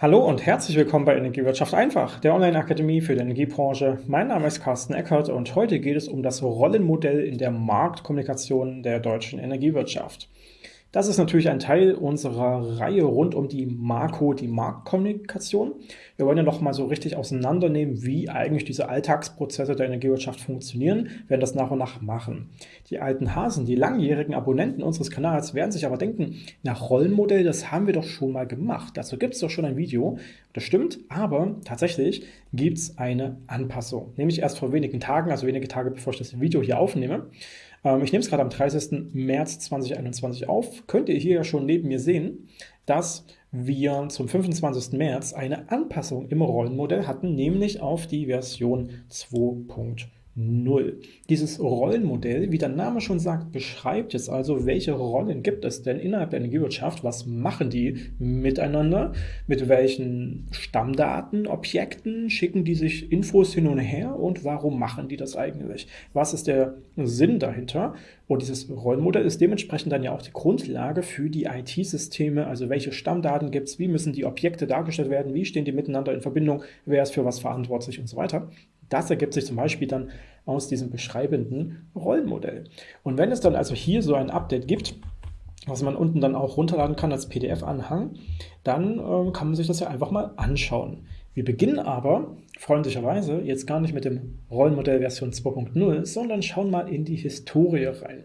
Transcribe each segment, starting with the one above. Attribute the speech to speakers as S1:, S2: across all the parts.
S1: Hallo und herzlich willkommen bei Energiewirtschaft einfach, der Online-Akademie für die Energiebranche. Mein Name ist Carsten Eckert und heute geht es um das Rollenmodell in der Marktkommunikation der deutschen Energiewirtschaft. Das ist natürlich ein Teil unserer Reihe rund um die Marco, die Marktkommunikation. Wir wollen ja noch mal so richtig auseinandernehmen, wie eigentlich diese Alltagsprozesse der Energiewirtschaft funktionieren, werden das nach und nach machen. Die alten Hasen, die langjährigen Abonnenten unseres Kanals werden sich aber denken, nach Rollenmodell, das haben wir doch schon mal gemacht. Dazu gibt es doch schon ein Video. Das stimmt, aber tatsächlich gibt es eine Anpassung. Nämlich erst vor wenigen Tagen, also wenige Tage bevor ich das Video hier aufnehme. Ähm, ich nehme es gerade am 30. März 2021 auf. Könnt ihr hier ja schon neben mir sehen, dass wir zum 25. März eine Anpassung im Rollenmodell hatten, nämlich auf die Version 2.0. 0. Dieses Rollenmodell, wie der Name schon sagt, beschreibt jetzt also, welche Rollen gibt es denn innerhalb der Energiewirtschaft, was machen die miteinander, mit welchen Stammdaten, Objekten schicken die sich Infos hin und her und warum machen die das eigentlich? Was ist der Sinn dahinter? Und dieses Rollenmodell ist dementsprechend dann ja auch die Grundlage für die IT-Systeme, also welche Stammdaten gibt es, wie müssen die Objekte dargestellt werden, wie stehen die miteinander in Verbindung, wer ist für was verantwortlich und so weiter. Das ergibt sich zum Beispiel dann aus diesem beschreibenden Rollenmodell. Und wenn es dann also hier so ein Update gibt, was man unten dann auch runterladen kann als PDF-Anhang, dann äh, kann man sich das ja einfach mal anschauen. Wir beginnen aber, freundlicherweise, jetzt gar nicht mit dem Rollenmodell Version 2.0, sondern schauen mal in die Historie rein.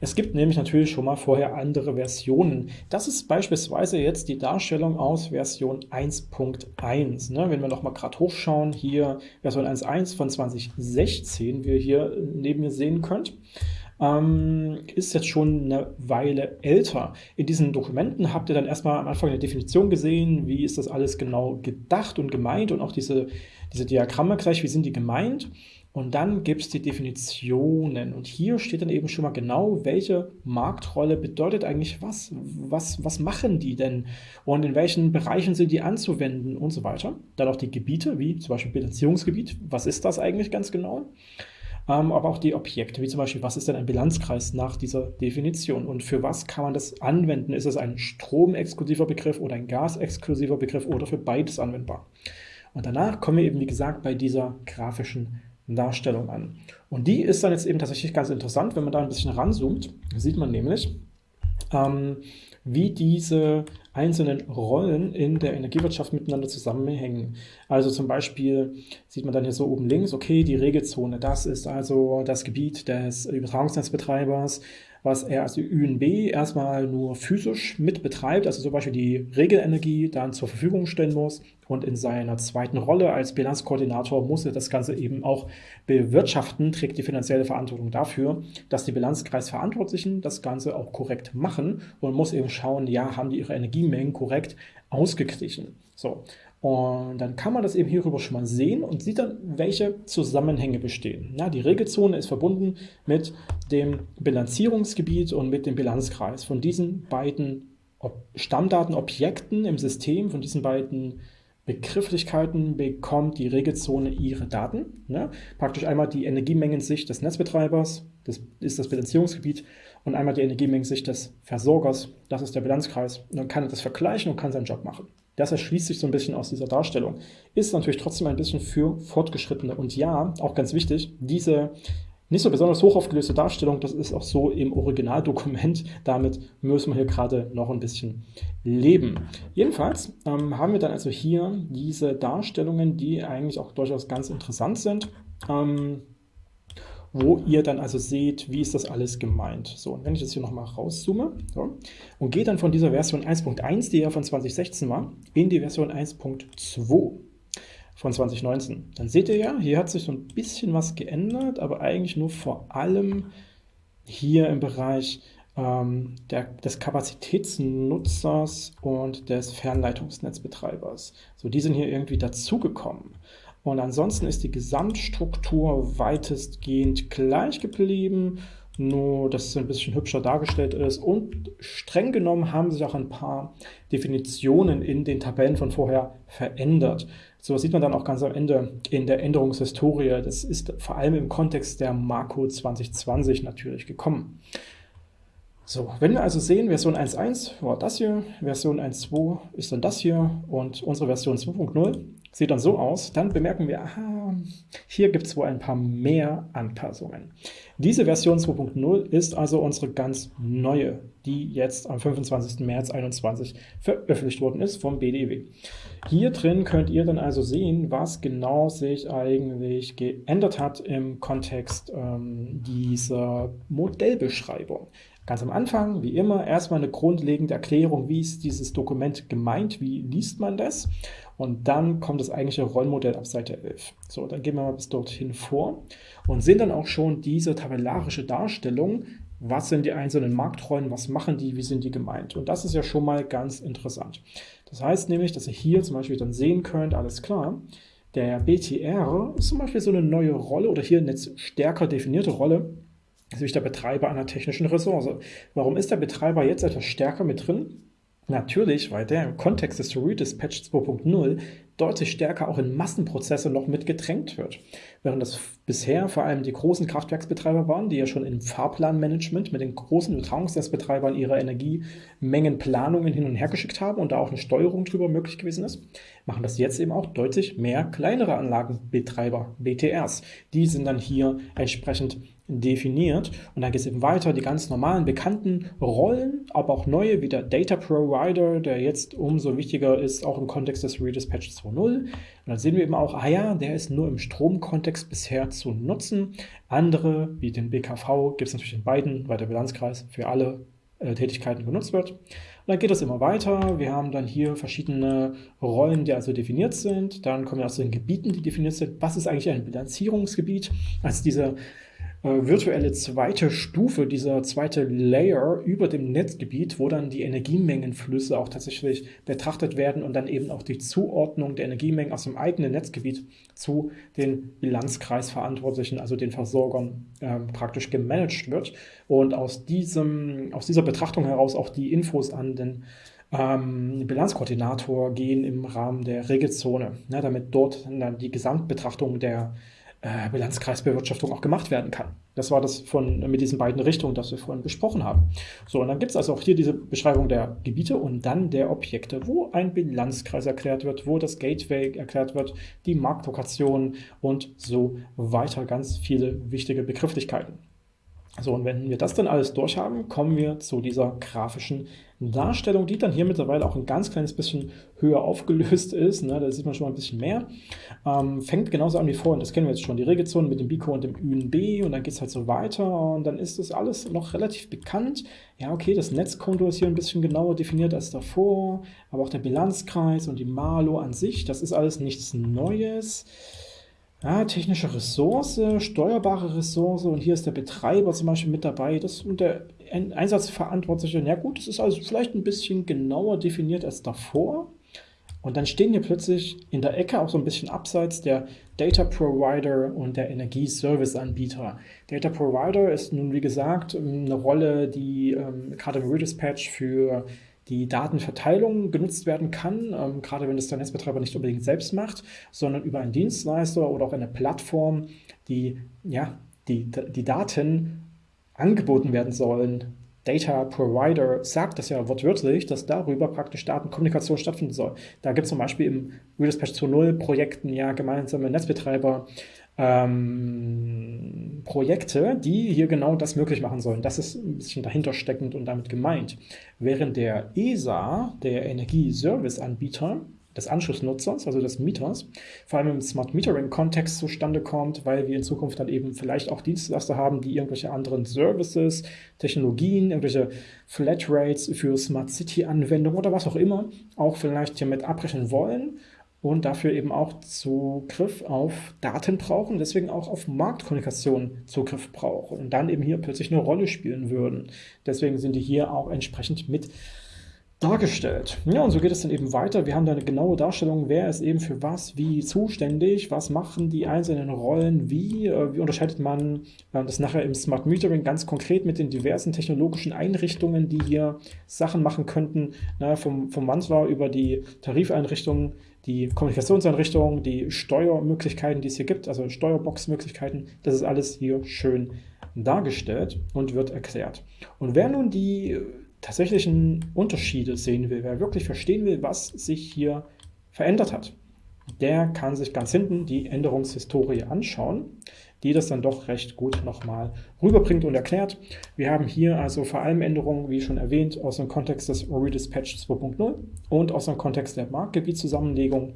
S1: Es gibt nämlich natürlich schon mal vorher andere Versionen. Das ist beispielsweise jetzt die Darstellung aus Version 1.1. Ne? Wenn wir noch mal gerade hochschauen, hier Version 1.1 von 2016, wie ihr hier neben mir sehen könnt, ähm, ist jetzt schon eine Weile älter. In diesen Dokumenten habt ihr dann erstmal am Anfang eine Definition gesehen, wie ist das alles genau gedacht und gemeint und auch diese, diese Diagramme gleich, wie sind die gemeint. Und dann gibt es die Definitionen. Und hier steht dann eben schon mal genau, welche Marktrolle bedeutet eigentlich was? Was, was machen die denn? Und in welchen Bereichen sind die anzuwenden und so weiter. Dann auch die Gebiete, wie zum Beispiel Bilanzierungsgebiet. Was ist das eigentlich ganz genau? Ähm, aber auch die Objekte, wie zum Beispiel, was ist denn ein Bilanzkreis nach dieser Definition? Und für was kann man das anwenden? Ist es ein stromexklusiver Begriff oder ein gasexklusiver Begriff oder für beides anwendbar? Und danach kommen wir eben, wie gesagt, bei dieser grafischen Darstellung an. Und die ist dann jetzt eben tatsächlich ganz interessant, wenn man da ein bisschen ranzoomt, sieht man nämlich, ähm, wie diese einzelnen Rollen in der Energiewirtschaft miteinander zusammenhängen. Also zum Beispiel sieht man dann hier so oben links, okay, die Regelzone, das ist also das Gebiet des Übertragungsnetzbetreibers, was er als ÜNB erstmal nur physisch mit betreibt, also zum Beispiel die Regelenergie dann zur Verfügung stellen muss und in seiner zweiten Rolle als Bilanzkoordinator muss er das Ganze eben auch bewirtschaften, trägt die finanzielle Verantwortung dafür, dass die Bilanzkreisverantwortlichen das Ganze auch korrekt machen und muss eben schauen, ja, haben die ihre Energiemengen korrekt ausgeglichen. So, und dann kann man das eben hierüber schon mal sehen und sieht dann, welche Zusammenhänge bestehen. Ja, die Regelzone ist verbunden mit dem Bilanzierungsgebiet und mit dem Bilanzkreis. Von diesen beiden Stammdatenobjekten im System, von diesen beiden Begrifflichkeiten bekommt die Regelzone ihre Daten. Ja, praktisch einmal die Energiemengensicht des Netzbetreibers, das ist das Bilanzierungsgebiet, und einmal die Energiemengensicht des Versorgers, das ist der Bilanzkreis. Und dann kann er das vergleichen und kann seinen Job machen. Das erschließt sich so ein bisschen aus dieser Darstellung. Ist natürlich trotzdem ein bisschen für Fortgeschrittene. Und ja, auch ganz wichtig, diese nicht so besonders hoch aufgelöste Darstellung, das ist auch so im Originaldokument. Damit müssen wir hier gerade noch ein bisschen leben. Jedenfalls ähm, haben wir dann also hier diese Darstellungen, die eigentlich auch durchaus ganz interessant sind. Ähm, wo ihr dann also seht, wie ist das alles gemeint. So, und wenn ich das hier nochmal rauszoome so, und gehe dann von dieser Version 1.1, die ja von 2016 war, in die Version 1.2 von 2019, dann seht ihr ja, hier hat sich so ein bisschen was geändert, aber eigentlich nur vor allem hier im Bereich ähm, der, des Kapazitätsnutzers und des Fernleitungsnetzbetreibers. So, die sind hier irgendwie dazugekommen. Und ansonsten ist die Gesamtstruktur weitestgehend gleich geblieben, nur dass es ein bisschen hübscher dargestellt ist. Und streng genommen haben sich auch ein paar Definitionen in den Tabellen von vorher verändert. So sieht man dann auch ganz am Ende in der Änderungshistorie. Das ist vor allem im Kontext der Marco 2020 natürlich gekommen. So, wenn wir also sehen, Version 1.1 war das hier, Version 1.2 ist dann das hier und unsere Version 2.0 sieht dann so aus, dann bemerken wir, aha, hier gibt es wohl ein paar mehr Anpassungen. Diese Version 2.0 ist also unsere ganz neue, die jetzt am 25. März 2021 veröffentlicht worden ist vom BDEW. Hier drin könnt ihr dann also sehen, was genau sich eigentlich geändert hat im Kontext ähm, dieser Modellbeschreibung. Ganz am Anfang, wie immer, erstmal eine grundlegende Erklärung, wie ist dieses Dokument gemeint, wie liest man das und dann kommt das eigentliche Rollmodell ab Seite 11. So, dann gehen wir mal bis dorthin vor und sehen dann auch schon diese tabellarische Darstellung, was sind die einzelnen Marktrollen, was machen die, wie sind die gemeint. Und das ist ja schon mal ganz interessant. Das heißt nämlich, dass ihr hier zum Beispiel dann sehen könnt, alles klar, der BTR ist zum Beispiel so eine neue Rolle oder hier eine stärker definierte Rolle, natürlich der Betreiber einer technischen Ressource. Warum ist der Betreiber jetzt etwas stärker mit drin? Natürlich, weil der im Kontext des Story Dispatch 2.0 deutlich stärker auch in Massenprozesse noch mit gedrängt wird. Während das bisher vor allem die großen Kraftwerksbetreiber waren, die ja schon im Fahrplanmanagement mit den großen Übertragungsnetzbetreibern ihre Energiemengenplanungen hin und her geschickt haben und da auch eine Steuerung drüber möglich gewesen ist, machen das jetzt eben auch deutlich mehr kleinere Anlagenbetreiber, BTRs. Die sind dann hier entsprechend definiert. Und dann geht es eben weiter, die ganz normalen, bekannten Rollen, aber auch neue, wie der Data Provider, der jetzt umso wichtiger ist, auch im Kontext des Redispatch 2.0. Und dann sehen wir eben auch, ah ja, der ist nur im Stromkontext bisher zu nutzen. Andere, wie den BKV, gibt es natürlich in beiden, weil der Bilanzkreis für alle äh, Tätigkeiten genutzt wird. Und dann geht es immer weiter. Wir haben dann hier verschiedene Rollen, die also definiert sind. Dann kommen wir aus den Gebieten, die definiert sind. Was ist eigentlich ein Bilanzierungsgebiet? Also diese virtuelle zweite Stufe, dieser zweite Layer über dem Netzgebiet, wo dann die Energiemengenflüsse auch tatsächlich betrachtet werden und dann eben auch die Zuordnung der Energiemengen aus dem eigenen Netzgebiet zu den Bilanzkreisverantwortlichen, also den Versorgern, äh, praktisch gemanagt wird. Und aus, diesem, aus dieser Betrachtung heraus auch die Infos an den ähm, Bilanzkoordinator gehen im Rahmen der Regelzone, ne, damit dort dann die Gesamtbetrachtung der äh, Bilanzkreisbewirtschaftung auch gemacht werden kann. Das war das von, mit diesen beiden Richtungen, das wir vorhin besprochen haben. So, und dann gibt es also auch hier diese Beschreibung der Gebiete und dann der Objekte, wo ein Bilanzkreis erklärt wird, wo das Gateway erklärt wird, die Marktlokation und so weiter. Ganz viele wichtige Begrifflichkeiten. So, und wenn wir das dann alles durchhaben, kommen wir zu dieser grafischen Darstellung, die dann hier mittlerweile auch ein ganz kleines bisschen höher aufgelöst ist. Ne? Da sieht man schon mal ein bisschen mehr. Ähm, fängt genauso an wie vorhin, das kennen wir jetzt schon, die Regelzonen mit dem BICO und dem UNB und dann geht es halt so weiter und dann ist das alles noch relativ bekannt. Ja, okay, das Netzkonto ist hier ein bisschen genauer definiert als davor, aber auch der Bilanzkreis und die Malo an sich, das ist alles nichts Neues. Ja, technische Ressource, steuerbare Ressource und hier ist der Betreiber zum Beispiel mit dabei. Das und der Einsatzverantwortliche, ja gut, das ist also vielleicht ein bisschen genauer definiert als davor. Und dann stehen hier plötzlich in der Ecke auch so ein bisschen abseits der Data Provider und der Energieservice-Anbieter. Data Provider ist nun, wie gesagt, eine Rolle, die ähm, gerade im Redispatch für die Datenverteilung genutzt werden kann, ähm, gerade wenn es der Netzbetreiber nicht unbedingt selbst macht, sondern über einen Dienstleister oder auch eine Plattform, die ja, die, die Daten angeboten werden sollen. Data Provider sagt das ja wortwörtlich, dass darüber praktisch Datenkommunikation stattfinden soll. Da gibt es zum Beispiel im Redispatch 2.0 Projekten ja gemeinsame Netzbetreiber, ähm, Projekte, die hier genau das möglich machen sollen. Das ist ein bisschen dahinter steckend und damit gemeint. Während der ESA, der Energieservice-Anbieter, des Anschlussnutzers, also des Mieters, vor allem im Smart Metering-Kontext zustande kommt, weil wir in Zukunft dann eben vielleicht auch Dienstleister haben, die irgendwelche anderen Services, Technologien, irgendwelche Flatrates für Smart City-Anwendungen oder was auch immer auch vielleicht hiermit abbrechen wollen und dafür eben auch Zugriff auf Daten brauchen, deswegen auch auf Marktkommunikation Zugriff brauchen und dann eben hier plötzlich eine Rolle spielen würden. Deswegen sind die hier auch entsprechend mit dargestellt. Ja, und so geht es dann eben weiter. Wir haben da eine genaue Darstellung, wer ist eben für was wie zuständig, was machen die einzelnen Rollen, wie, äh, wie unterscheidet man äh, das nachher im Smart Metering ganz konkret mit den diversen technologischen Einrichtungen, die hier Sachen machen könnten, na, vom, vom Wandler über die Tarifeinrichtungen, die Kommunikationseinrichtungen, die Steuermöglichkeiten, die es hier gibt, also Steuerboxmöglichkeiten, das ist alles hier schön dargestellt und wird erklärt. Und wer nun die tatsächlichen Unterschiede sehen will, wer wirklich verstehen will, was sich hier verändert hat, der kann sich ganz hinten die Änderungshistorie anschauen, die das dann doch recht gut nochmal rüberbringt und erklärt. Wir haben hier also vor allem Änderungen, wie schon erwähnt, aus dem Kontext des Redispatch 2.0 und aus dem Kontext der Marktgebietszusammenlegung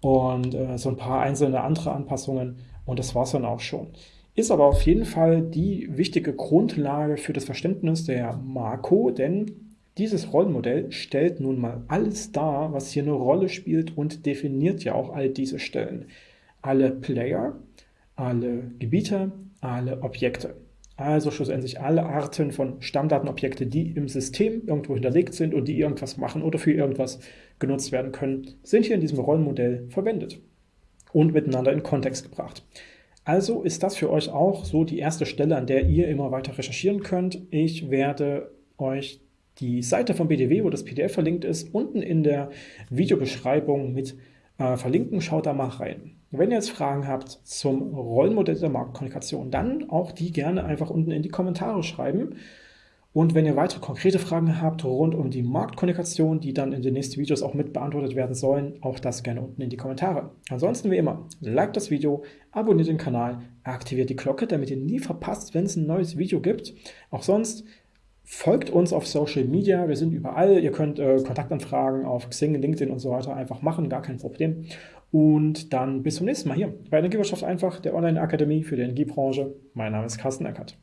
S1: und äh, so ein paar einzelne andere Anpassungen. Und das war es dann auch schon ist aber auf jeden Fall die wichtige Grundlage für das Verständnis der Marco, denn dieses Rollenmodell stellt nun mal alles dar, was hier eine Rolle spielt und definiert ja auch all diese Stellen. Alle Player, alle Gebiete, alle Objekte. Also schlussendlich alle Arten von Stammdatenobjekte, die im System irgendwo hinterlegt sind und die irgendwas machen oder für irgendwas genutzt werden können, sind hier in diesem Rollenmodell verwendet und miteinander in Kontext gebracht. Also ist das für euch auch so die erste Stelle, an der ihr immer weiter recherchieren könnt. Ich werde euch die Seite von BDW, wo das PDF verlinkt ist, unten in der Videobeschreibung mit äh, verlinken. Schaut da mal rein. Wenn ihr jetzt Fragen habt zum Rollenmodell der Marktkommunikation, dann auch die gerne einfach unten in die Kommentare schreiben. Und wenn ihr weitere konkrete Fragen habt rund um die Marktkommunikation, die dann in den nächsten Videos auch mit beantwortet werden sollen, auch das gerne unten in die Kommentare. Ansonsten wie immer, liked das Video, abonniert den Kanal, aktiviert die Glocke, damit ihr nie verpasst, wenn es ein neues Video gibt. Auch sonst folgt uns auf Social Media, wir sind überall. Ihr könnt äh, Kontaktanfragen auf Xing, LinkedIn und so weiter einfach machen, gar kein Problem. Und dann bis zum nächsten Mal hier bei Energiewirtschaft einfach, der Online-Akademie für die Energiebranche. Mein Name ist Carsten Eckert.